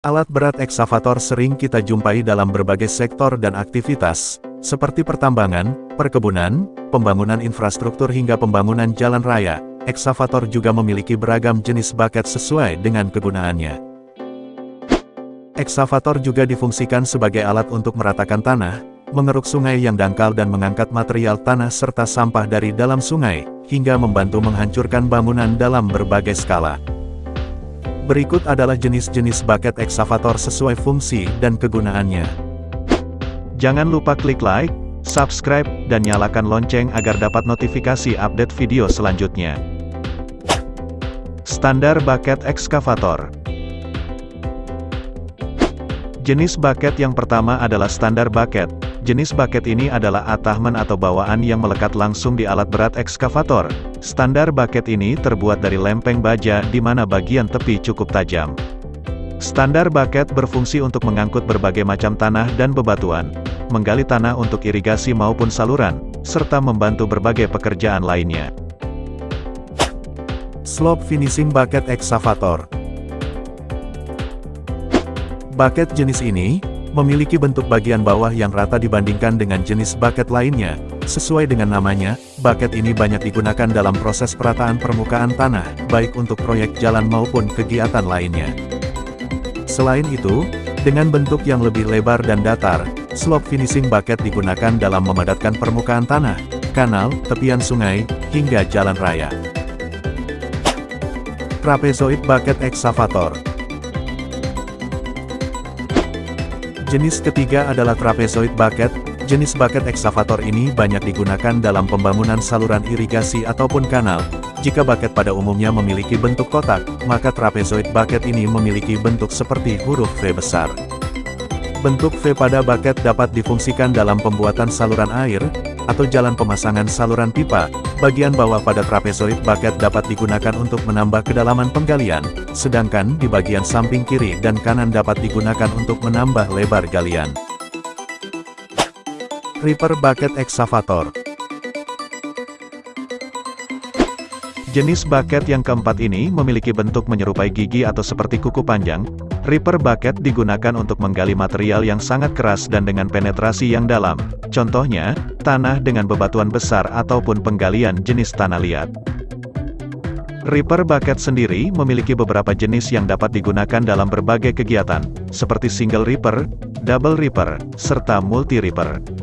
Alat berat eksavator sering kita jumpai dalam berbagai sektor dan aktivitas, seperti pertambangan, perkebunan, pembangunan infrastruktur hingga pembangunan jalan raya. Eksavator juga memiliki beragam jenis baket sesuai dengan kegunaannya. Eksavator juga difungsikan sebagai alat untuk meratakan tanah, mengeruk sungai yang dangkal dan mengangkat material tanah serta sampah dari dalam sungai, hingga membantu menghancurkan bangunan dalam berbagai skala. Berikut adalah jenis-jenis bucket eksavator sesuai fungsi dan kegunaannya. Jangan lupa klik like, subscribe, dan nyalakan lonceng agar dapat notifikasi update video selanjutnya. Standar bucket ekskavator Jenis bucket yang pertama adalah standar bucket. Jenis bucket ini adalah attachment atau bawaan yang melekat langsung di alat berat ekskavator. Standar bucket ini terbuat dari lempeng baja di mana bagian tepi cukup tajam. Standar bucket berfungsi untuk mengangkut berbagai macam tanah dan bebatuan, menggali tanah untuk irigasi maupun saluran, serta membantu berbagai pekerjaan lainnya. Slope Finishing Bucket Excavator Bucket jenis ini, memiliki bentuk bagian bawah yang rata dibandingkan dengan jenis bucket lainnya. Sesuai dengan namanya, bucket ini banyak digunakan dalam proses perataan permukaan tanah, baik untuk proyek jalan maupun kegiatan lainnya. Selain itu, dengan bentuk yang lebih lebar dan datar, slope finishing bucket digunakan dalam memadatkan permukaan tanah, kanal, tepian sungai, hingga jalan raya. Trapezoid Bucket Excavator Jenis ketiga adalah trapezoid bucket. Jenis bucket eksavator ini banyak digunakan dalam pembangunan saluran irigasi ataupun kanal. Jika bucket pada umumnya memiliki bentuk kotak, maka trapezoid bucket ini memiliki bentuk seperti huruf V besar. Bentuk V pada bucket dapat difungsikan dalam pembuatan saluran air, atau jalan pemasangan saluran pipa, bagian bawah pada trapezoid bucket dapat digunakan untuk menambah kedalaman penggalian, sedangkan di bagian samping kiri dan kanan dapat digunakan untuk menambah lebar galian. Reaper Bucket Excavator Jenis bucket yang keempat ini memiliki bentuk menyerupai gigi atau seperti kuku panjang, Reaper bucket digunakan untuk menggali material yang sangat keras dan dengan penetrasi yang dalam. Contohnya, tanah dengan bebatuan besar ataupun penggalian jenis tanah liat. Reaper bucket sendiri memiliki beberapa jenis yang dapat digunakan dalam berbagai kegiatan, seperti single reaper, double reaper, serta multi reaper.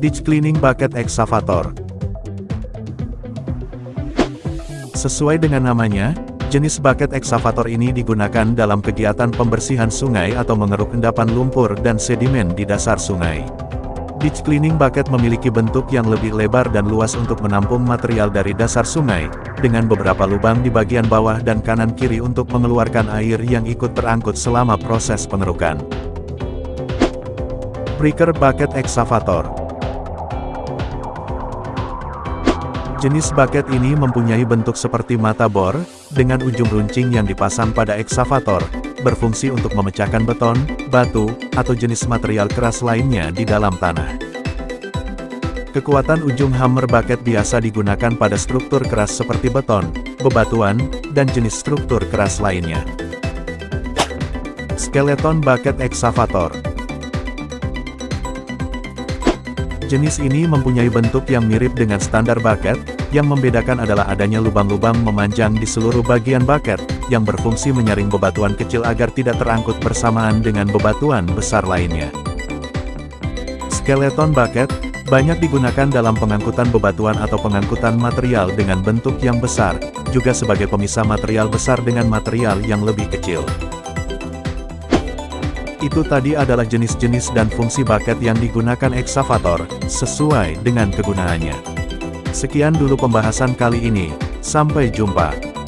Ditch Cleaning Bucket Excavator Sesuai dengan namanya, Jenis bucket eksavator ini digunakan dalam kegiatan pembersihan sungai atau mengeruk endapan lumpur dan sedimen di dasar sungai. Ditch cleaning bucket memiliki bentuk yang lebih lebar dan luas untuk menampung material dari dasar sungai, dengan beberapa lubang di bagian bawah dan kanan kiri untuk mengeluarkan air yang ikut terangkut selama proses pengerukan. Breaker Bucket Excavator Jenis bucket ini mempunyai bentuk seperti mata bor, dengan ujung runcing yang dipasang pada eksavator, berfungsi untuk memecahkan beton, batu, atau jenis material keras lainnya di dalam tanah. Kekuatan ujung hammer bucket biasa digunakan pada struktur keras seperti beton, bebatuan, dan jenis struktur keras lainnya. Skeleton Bucket Excavator Jenis ini mempunyai bentuk yang mirip dengan standar bucket, yang membedakan adalah adanya lubang-lubang memanjang di seluruh bagian bucket, yang berfungsi menyaring bebatuan kecil agar tidak terangkut bersamaan dengan bebatuan besar lainnya. Skeleton bucket, banyak digunakan dalam pengangkutan bebatuan atau pengangkutan material dengan bentuk yang besar, juga sebagai pemisah material besar dengan material yang lebih kecil. Itu tadi adalah jenis-jenis dan fungsi bucket yang digunakan eksavator, sesuai dengan kegunaannya. Sekian dulu pembahasan kali ini, sampai jumpa.